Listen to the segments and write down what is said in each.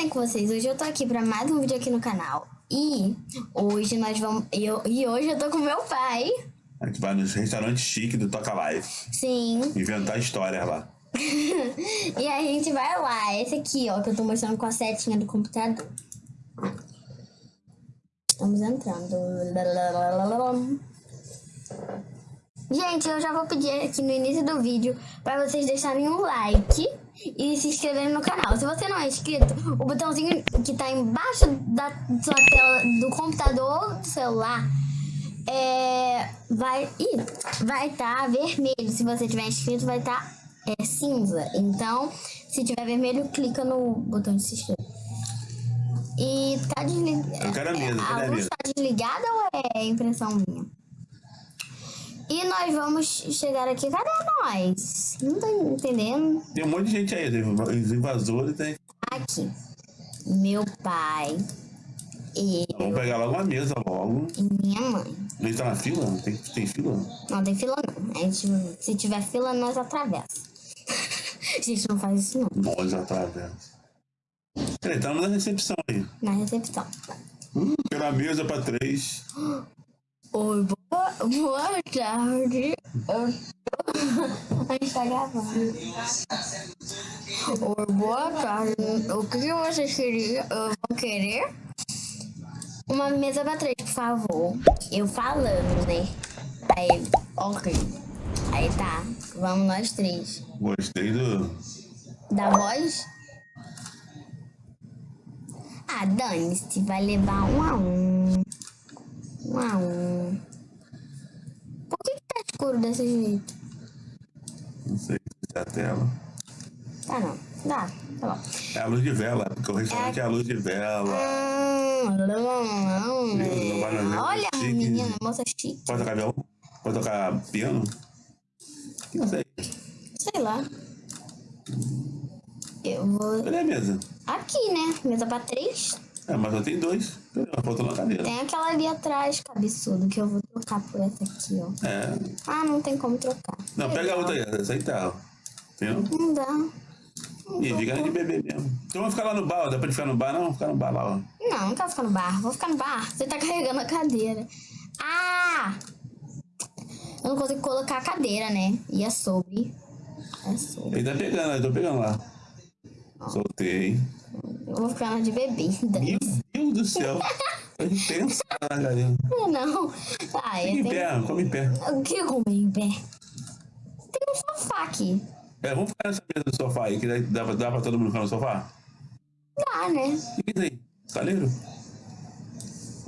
bem com vocês? Hoje eu tô aqui pra mais um vídeo aqui no canal. E hoje nós vamos. Eu, e hoje eu tô com meu pai. A gente vai nos restaurantes chique do Toca Live. Sim. Inventar histórias lá. e a gente vai lá. Esse aqui, ó, que eu tô mostrando com a setinha do computador. Estamos entrando. Gente, eu já vou pedir aqui no início do vídeo para vocês deixarem um like e se inscreverem no canal. Se você não é inscrito, o botãozinho que tá embaixo da sua tela do computador ou do celular é, vai ih, vai estar tá vermelho. Se você tiver inscrito, vai estar tá, é, cinza. Então, se tiver vermelho, clica no botão de se inscrever. E tá desligado. A luz tá desligada ou é impressão minha? E nós vamos chegar aqui. Cadê nós? Não tô entendendo. Tem um monte de gente aí. Os invasores, tem. Aqui. Meu pai. Eu. Vamos pegar logo uma mesa logo. E minha mãe. Gente tá na fila? Tem, tem fila? Não, tem fila não. A gente, se tiver fila, nós atravessa. a gente não faz isso não. Nós atravessa. Peraí, estamos na recepção aí. Na recepção. Hum, quero a mesa pra três. Oi, boa, boa tarde. A gente tá gravando. Boa tarde. O que vocês queriam? Vão querer? Uma mesa pra três, por favor. Eu falando, né? Aí, ok. Aí tá. Vamos nós três. Gostei do. Da voz? Ah, dane-se. Vai levar um a um. Um a um. Por que, que tá escuro desse jeito? Não sei se é a tela. Tá não. Dá, tá bom. É a luz de vela, porque o restaurante é, é a luz de vela. Hum, não, não. Olha, a menina, moça chique. Pode tocar violão? Pode tocar piano? Não sei. Sei lá. Eu vou. Cadê a mesa? Aqui, né? Mesa pra três. É, mas eu tenho dois. Faltou na cadeira. Tem aquela ali atrás, cabeçudo, que eu vou trocar por essa aqui, ó. É. Ah, não tem como trocar. Não, Legal. pega a outra aí, essa aí tá. Entendeu? Não dá. Não Ih, fica de bebê mesmo. Então vamos ficar lá no bar. Dá pra ficar no bar, não? Vamos ficar no bar lá, ó. Não, não quero ficar no bar. Vou ficar no bar. Você tá carregando a cadeira. Ah! Eu não consigo colocar a cadeira, né? E é sobre. É sobre. Ele tá pegando, eu tô pegando lá. Soltei. Eu vou ficar na de bebida. Meu Deus do céu. Intenso, galera. Não. Ah, Fica em pé, come em pé. O que come em pé? Tem um sofá aqui. É, vamos ficar nessa mesa do sofá aí, que dá, dá, dá pra todo mundo ficar no sofá? Dá, né? O que é isso aí? Caleiro?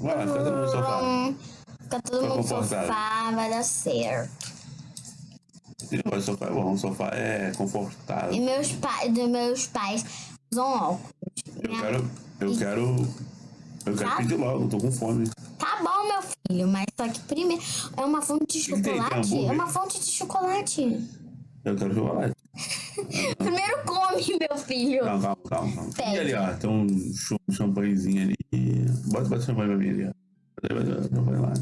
Vai lá, fica todo mundo no sofá. Hum, fica todo mundo no sofá, vai dar certo. O sofá é bom, o sofá é confortável. E meus, pa dos meus pais usam óculos. Eu Minha... quero. Eu quero. Eu quero tá. pedir logo, tô com fome. Tá bom, meu filho, mas só que primeiro. É uma fonte de chocolate? Tem, é uma fonte de chocolate. Eu quero chocolate. primeiro come, meu filho. Calma, calma, calma. calma. E ali, ó, tem um champanhezinho ali. Bota, bota champanhe pra mim ali, ó. Champanhe lá.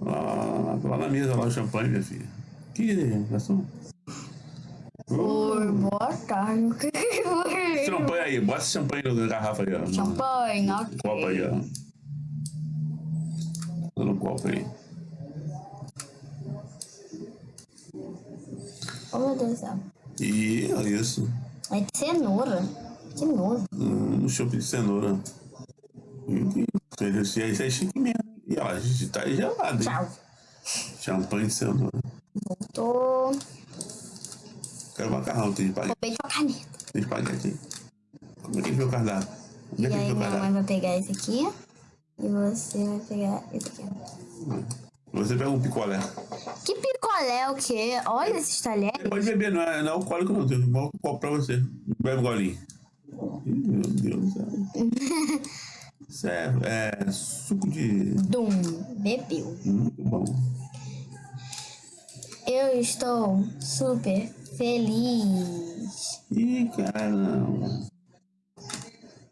Lá, lá, lá, lá, na mesa, lá o champanhe, minha filha. Que garçom? Oi, boa tarde. Champanhe aí, bota champanhe na garrafa aí, ó. Champanhe, ok. Copo aí, ó. Tô no copo aí. Oh, meu Deus do céu. E olha isso. É de cenoura. Que novo. Hum, um chope de cenoura. Isso é chique mesmo. E ó, a gente tá gelado, hein? Tchau. Champanhe de cenoura. Voltou. Quero macarrão, tem espaguete. Roubei tua caneta. Tem espaguete aí. Como é que o cardápio? Como é que e aí minha mãe vai pegar esse aqui. E você vai pegar esse aqui. Você pega um picolé. Que picolé o quê? Olha esses talheres. Pode beber, não é, não é alcoólico não. Tem um copo pra você. Bebe um golinho. Meu Deus do céu. Isso é, é suco de... Dum. Bebeu. Muito bom. Eu estou super feliz. Ih, caramba.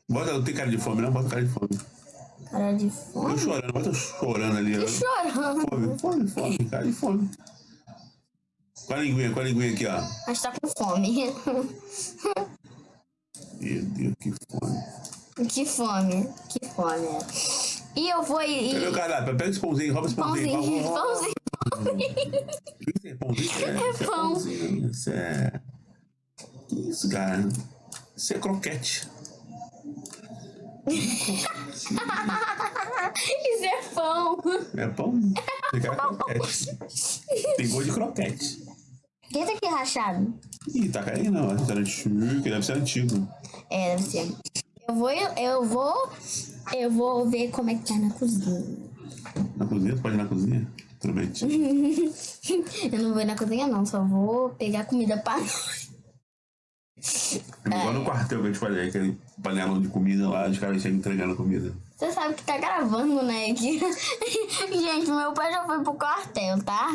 Bota, não tem cara de fome, não? Bota cara de fome. Cara de fome? Tô chorando, bota chorando ali. Tô chorando. Fome, fome, fome, cara de fome. Com a linguinha, com a linguinha aqui, ó. Mas tá com fome. Meu Deus, que fome. Que fome, que fome. E eu vou ir. Cadê o cardápio? Pega esse pãozinho, rouba esse pãozinho. Pãozinho, pãozinho. Isso é pãozinho? É, É isso é pão. Isso é. Que isso, cara? Isso é croquete. Isso é pão. É pão. Quer croquete. Tem gosto de croquete. Esse aqui é rachado. Ih, tá caindo chique, deve ser antigo. É, deve ser. Eu vou, eu vou, eu vou ver como é que tá na cozinha. Na cozinha? Tu pode ir na cozinha? Eu não vou ir na cozinha não, só vou pegar comida pra nós. Igual no quartel que eu te falei, aquele panelão de comida lá, os caras chegam entregando comida. Você sabe que tá gravando, né? Que... Gente, meu pai já foi pro quartel, tá?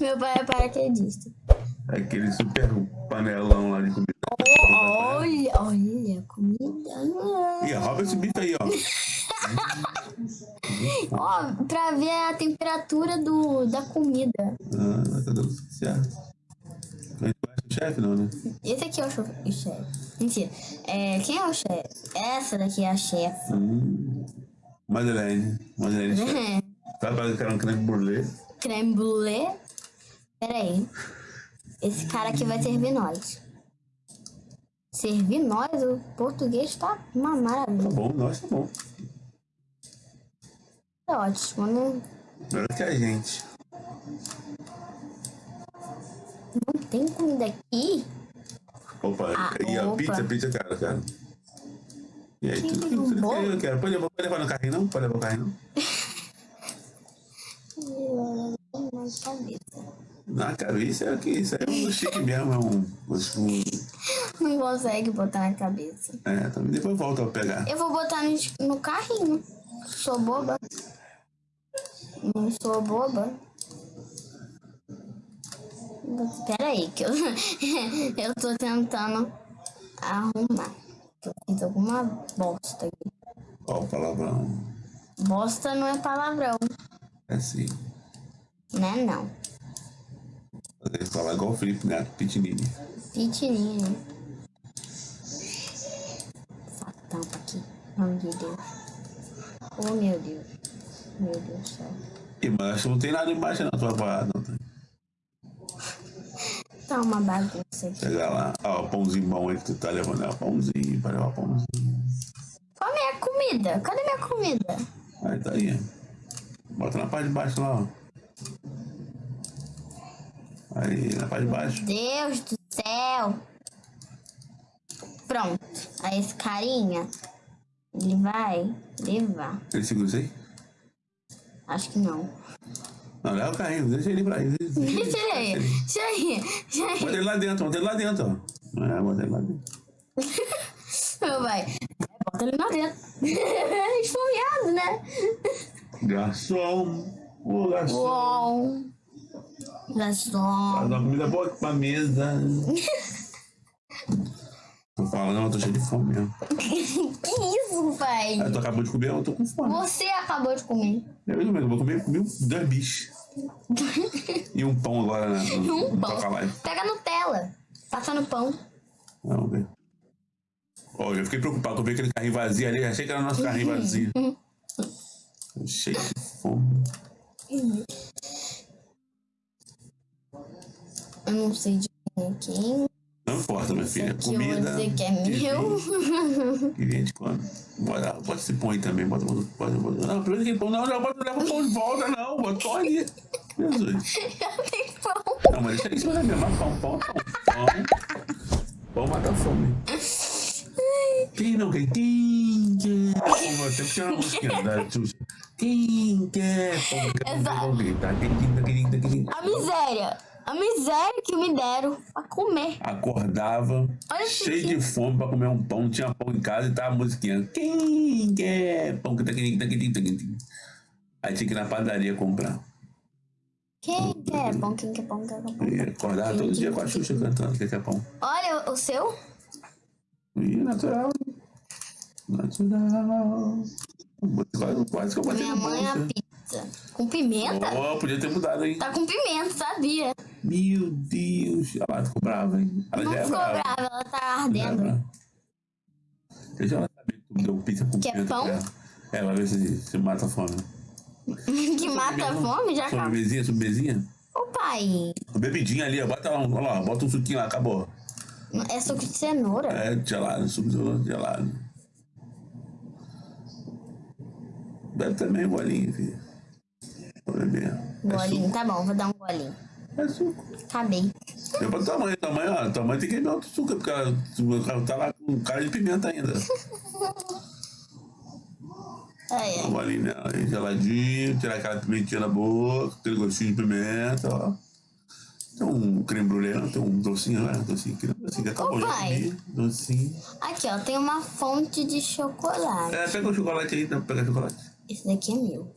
meu pai é paraquedista. Aquele super panelão lá de comida. Olha, olha, comida. Ih, rouba esse bife aí, ó. Ó, pra ver a temperatura do, da comida. Ah, tá dando certo. Mas tu acha o chefe, não, né? Esse aqui é o chefe. Mentira. É, quem é o chefe? Essa daqui é a chefe. Hum. Madeleine. Madeleine, chefe. Sabe para que era um creme brulee? Creme brulee. Pera aí. Esse cara aqui vai servir nós. Servir nós? O português tá uma Tá maravilha. bom, nossa, tá bom. É ótimo, né? Melhor que a gente. Não tem comida aqui? Opa, Ah, e a opa. pizza, pizza, cara, cara. E aí, tudo, tudo, tudo que eu quero. Pode levar, pode levar no carrinho, não? Pode levar no carrinho, não? Na cabeça. Na cabeça é que isso é um chique mesmo, é um. um Não consegue botar na cabeça. é, também depois volta a pegar. Eu vou botar no, no carrinho. Sou boba. Não sou boba. Espera aí, que eu, eu tô tentando arrumar. Eu fiz alguma bosta aqui. O palavrão. Bosta não é palavrão, É assim. né? Não. Ele fala igual o Felipe Neto, Pitinini. Pitininho, né? Essa tampa aqui. Nome de Deus. Oh, meu Deus. Meu Deus do céu. Ih, mas não tem nada embaixo na tua parada. Tá uma bagunça aqui. Chega lá, ó, o pãozinho bom aí que tu tá levando, é o pãozinho, para levar pãozinho. Qual a minha comida? Cadê minha comida? Aí tá aí. Bota na parte de baixo lá, ó. Aí, na parte de baixo. Deus do céu. Pronto. Aí esse carinha, ele vai levar. Ele segura isso aí? Acho que não. Não, leva o carrinho, deixa ele pra aí. Deixa, deixa Deixa ele aí. Deixa aí. Deixa aí. Bota ele lá dentro, bota ele lá dentro, ó. É, bota ele lá dentro. Meu pai. Bota ele lá dentro. Esfomeado, né? Garçom, ô garçom. Uou. Garçom. Faz uma comida boa pra mesa. Tô falando, eu tô cheio de fome mesmo. Que isso, pai? Aí tu acabou de comer, eu tô com fome. Você acabou de comer. Eu mesmo, eu vou comer, comi dois bichos. E um pão agora né, no, Um no pão. Pega Nutella. Passa no pão. Vamos ver. Ó, eu fiquei preocupado com ver aquele carrinho vazio ali. Achei que era nosso carrinho vazio. Cheio de fome. Eu não sei de quem é importa, minha filha. aqui eu vou Comida. dizer que é meu. Que vem de quando. Bota, bota esse pão aí também. Bota, bota, bota, bota. Não, primeiro aquele pão. Não, não, bota, leva o pão de volta, não. Bota só ali. Jesus. Eu tenho pão. Não, mas deixa isso pra mim. Mas pão, pão, pão. Pão. Pão mata a fome. Quem não quer? Quem quer? Tem que tirar uma musiquinha da Xuxa. Quem quer? Quem? Quem, quem, quem, quem, A miséria. A miséria que me deram pra comer. Acordava, Olha cheio de fome pra comer um pão, tinha pão em casa e tava a musiquinha. Quem quer? Pão, que tá, quem, tá, quem, tá, quem, tá. Aí tinha que ir na padaria comprar. Quem quer pão? Quem quer pão? Quem quer pão? E acordava todo dia com a Xuxa cantando que quer pão. Olha o seu. E natural. Natural. Quase, quase que eu botei Minha mãe é a bolso. pizza. Com pimenta? Oh, podia ter mudado, hein? Tá com pimenta, sabia? Meu Deus. Ela ficou brava, hein? Ela Não já é ficou brava. brava, ela tá é ardendo. brava. Deixa ela saber que tu deu pizza com Quer pimenta pão? pra ela. É, vai ver se, se mata a fome. que mata a fome, já acabou. Sobremesinha, sobremesinha. Ô pai, Bebidinha ali, ó. Bota lá, um- lá, bota um suquinho lá, acabou. é suco de cenoura. É gelado, suco de gelado. Bebe também um golinho, filho. Vou beber. É Golinho, suco. tá bom, vou dar um golinho. É suco. Acabei. Deu pra tua mãe, tua mãe, ó. Tua mãe tem que beber outro suco, porque ela, ela tá lá com cara de pimenta ainda. Ai, Um golinho nela, aí, geladinho, tirar aquela pimentinha da boca, aquele gostinho de pimenta, ó. Tem um creme brulee? Tem um docinho, né? Docinho, creme docinho, que tá Ô, já comi. Docinho. Aqui, ó, tem uma fonte de chocolate. É, pega o chocolate aí, dá pra pegar chocolate. Esse daqui é meu.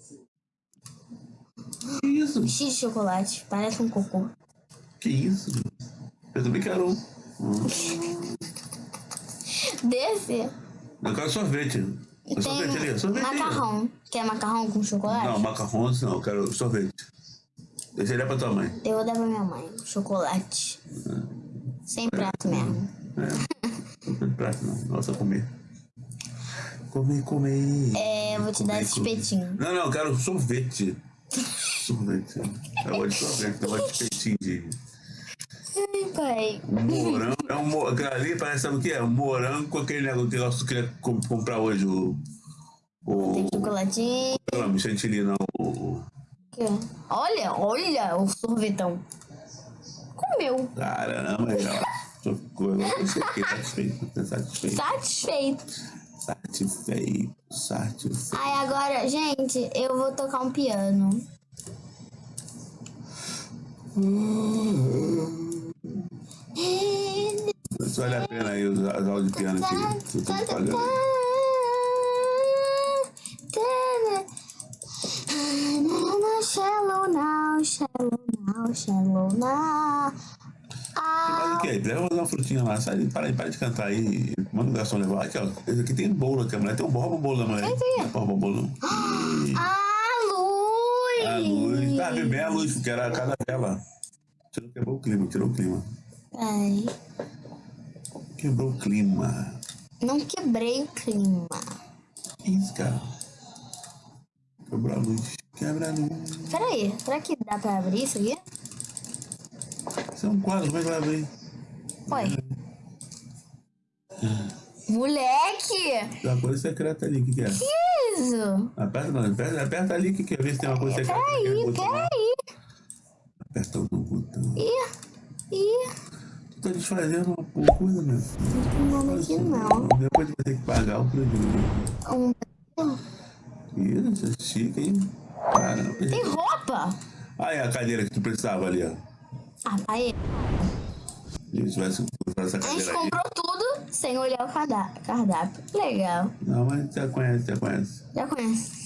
Que isso? X de chocolate, parece um cocô. Que isso? Eu também quero um. Hum. Desse, Eu quero sorvete. O sorvete ali, tem sorvete aí, macarrão. Quer macarrão com chocolate? Não, macarrões não, eu quero sorvete. Deixa ele pra tua mãe. Eu vou dar pra minha mãe. Chocolate. Sem prato mesmo. É. Não tem prato não, nossa comer. Comer, comer. É, eu vou te dar Comer, esse comer. espetinho. Não, não, eu quero sorvete. Sorvete. Eu gosto de sorvete, eu gosto de espetinho de Ai, pai. morango. É um ali parece, sabe o que é? Morango com aquele negócio que eu queria com- comprar hoje. O. Tem O. chocolatinho. Não, não, chantilly não. O. Ó. Olha, olha o sorvetão. Comeu. Caramba, ela. Socorro, agora eu fiquei satisfeito. Fiquei satisfeito. Satisfeito. Satisfeito. Satisfeito. Aí agora, gente, eu vou tocar um piano. Mas vale a pena aí usar as aulas de piano que eu tô pagando. Shallow now, shallow now, shallow now. Mas o que é? Leva uma frutinha lá. Sai, para, para de cantar aí. Manda o garçom levar. Aqui, ó. Esse aqui tem bolo aqui. A mulher tem um o bolo da mulher. Não rouba o bolo. não. Ah, luz! A luz. Tá, bem a luz, porque era a cada vela. Tirou, quebrou o clima, tirou o clima. Ai, Quebrou o clima. não quebrei o clima. Que isso, cara? Quebrou a luz. Quebra a luz. Peraí, será que dá pra abrir isso aqui? Isso é um quadro, como é que vai abrir? Ué. Moleque! Tem uma coisa secreta ali, o que, que é? Que isso? Aperta, não, aperta, aperta ali que quer ver se tem uma coisa secreta. Peraí, peraí. Aperta o botão. Ih, ih. Tu tá desfazendo uma coisa, meu filho. Não, nada aqui não. Depois vai ter que pagar o prejuízo. Um... Isso, é chique, hein? Caramba. Tem roupa? Aí a cadeira que tu precisava ali, ó. Ah, essa A gente cadeira aí. comprou tudo sem olhar o cardápio. Legal. Não, mas já conhece, já conhece. Já conhece.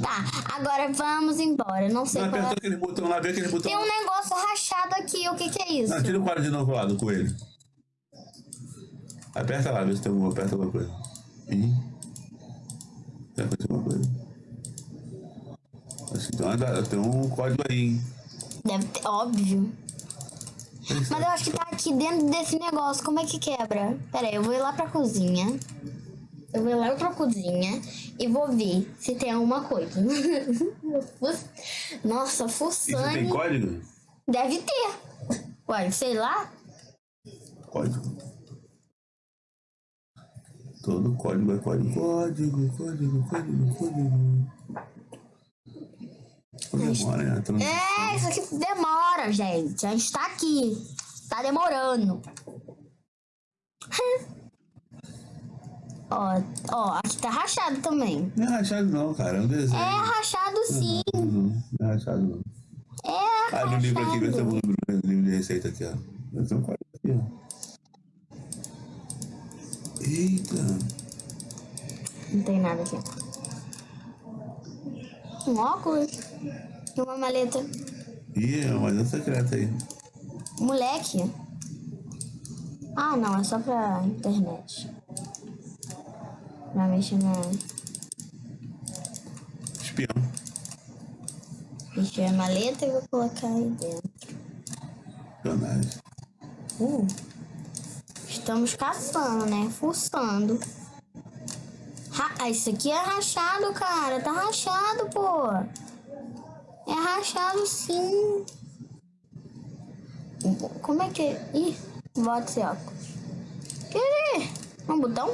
Tá, agora vamos embora. Não sei Não, qual é. aquele botão lá, vê aquele botão. Tem um negócio rachado aqui. O que que é isso? Não, tira o quadro de novo lá do coelho. Aperta lá, vê se tem alguma, aperta alguma coisa. Ih. Já aconteceu alguma coisa? Acho que tem, uma- tem um código aí, hein? Deve ter, óbvio. Mas eu acho que tá aqui dentro desse negócio. Como é que quebra? Pera aí, eu vou ir lá pra cozinha. Eu vou ir lá pra cozinha e vou ver se tem alguma coisa. Nossa, Isso tem fuçane. código? Deve ter. Ué, sei lá. Código. Todo código é código. Código, código, código, código. Não demora, né? É, isso aqui demora, gente. A gente tá aqui. Tá demorando. ó, ó, aqui tá rachado também. Não é rachado não, cara. É um desenho. É rachado sim. Não, não é rachado não. É Ah, no livro aqui, vê se tem rachado. um livro, de receita aqui, ó. Vai ter um código aqui, ó. Eita. Não tem nada aqui. Um óculos e uma maleta. Ih, é uma secreta aí. Moleque. Ah, não, é só pra internet. Pra mexer na. Espião. Mexer a maleta e vou colocar aí dentro. Sacanagem. Uh, estamos caçando, né? Fuçando. Ah, isso aqui é rachado, cara. Tá rachado, pô. É rachado, sim. Como é que é? Ih, bota esse óculos. Quer Um botão?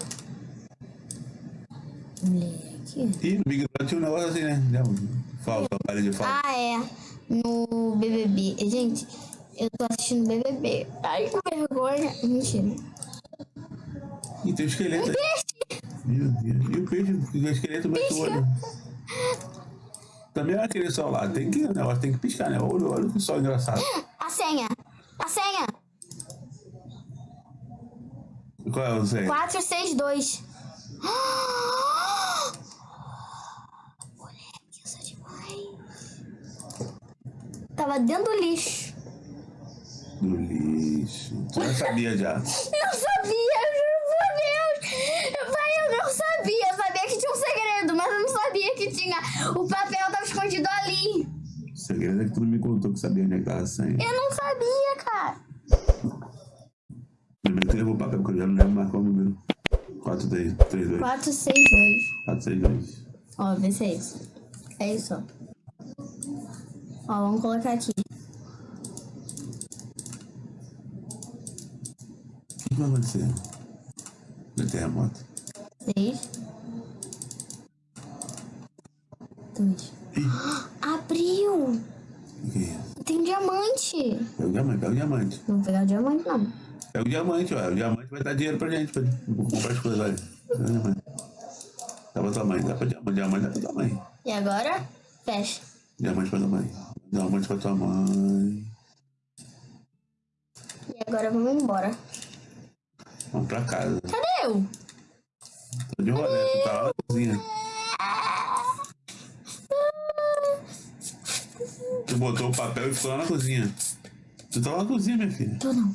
Moleque. Ih, no Big Brother tinha um negócio assim, né? Falta, parede de falta. Ah, é. No BBB. Gente, eu tô assistindo BBB. Ai, que vergonha. Mentira. E tem o esqueleto. Um! Meu Deus. E o peixe? O esqueleto bate o olho. Também é aquele sol lá. Tem que, negócio tem que piscar, né? Olha, olha que sol engraçado. A senha. A senha. Qual é o senha? 462. Moleque, isso é demais. Tava dentro do lixo. Do lixo. Tu já sabia já. Não sabia, eu juro por Deus. Pai, eu não sabia. Eu sabia que tinha um segredo, mas eu não sabia que tinha. O papel tava escondido ali. O segredo é que tu não me contou que sabia onde é que tava a senha. Eu não sabia, cara. Primeiro que levou o papel, porque eu já não lembro mais qual é o número. 4, 3, 3, 2. 462. 4, 6, 2. Ó, vê se é isso. É isso, ó. Ó, vamos colocar aqui. O que vai acontecer? No terremoto. 6. 2. Abriu! O que é isso? Tem um diamante. Pega o diamante, pega o diamante. Não vou pegar o diamante, não. Pega o diamante, ó. O diamante vai dar dinheiro pra gente, pra comprar as coisas, olha. Pega o diamante. Dá pra tua mãe, dá pra diamante, diamante dá pra tua mãe. E agora, fecha. Diamante pra tua mãe. Diamante pra tua mãe. E agora vamos embora. Vamos pra casa. Cadê eu? Tô de rolê, tá lá na cozinha. Botou o papel e ficou lá na cozinha. Tu tá lá na cozinha, minha filha. Tô não.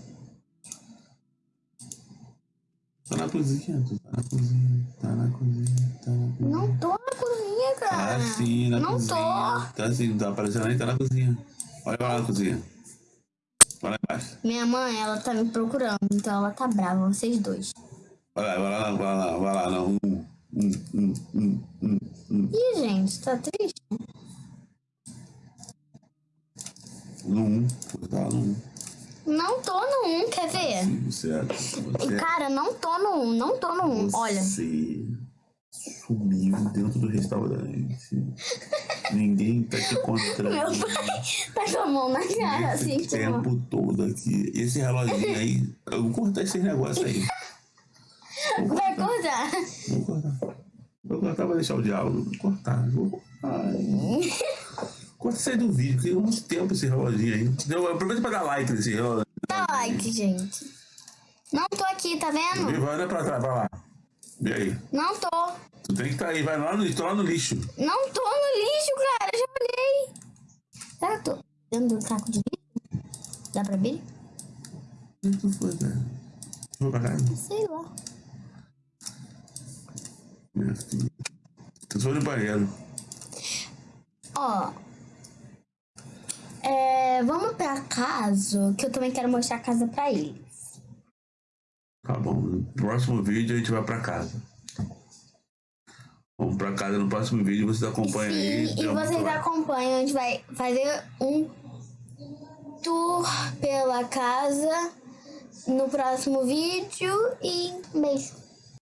Tá na cozinha, tu tá na cozinha, tá na cozinha, tá na cozinha. Não tô na cozinha, cara. Tá sim, na Não cozinha. tô. Tá sim, não tá aparecendo aí, tá na cozinha. Olha lá na cozinha. Vai lá embaixo. Minha mãe, ela tá me procurando, então ela tá brava, vocês dois. Vai lá, vai lá, não, vai lá, vai lá, não. Um, um, um, um, um, um. Ih, gente, tá triste? No um, você tá no um. Não tô no 1, quer ver? Você, você, Cara, não tô no 1, não tô no 1. Olha, Você sumiu dentro do restaurante. Ninguém tá te meu encontrando. pai tá com a mão na cara, assim, Esse tipo... tempo todo aqui. Esse reloginho aí. Eu vou cortar esses negócios aí. Vai cortar. Vou cortar. Vou cortar pra deixar o diálogo. Vou cortar. Vou cortar. Isso aí do vídeo, tem muito tempo esse reloginho aí. Aproveita pra dar like nesse relógio. Dá like, gente. Não tô aqui, tá vendo? Vai olha pra trás, vai lá. Vê aí. Não tô. Tu tem que estar aí, vai lá no, tô lá no lixo. Não tô no lixo, cara. Já olhei. Será que eu tô dentro do saco de lixo? Dá pra ver? O que tu foi, cara? Vou pra casa? Sei lá. Minha filha. Tu foi no banheiro. Ó. É, vamos pra casa, que eu também quero mostrar a casa pra ele. Tá bom. No próximo vídeo a gente vai pra casa. Vamos pra casa no próximo vídeo, vocês acompanham aí. Sim, e Deu muito vocês acompanham, a gente vai fazer um tour pela casa no próximo vídeo e beijo.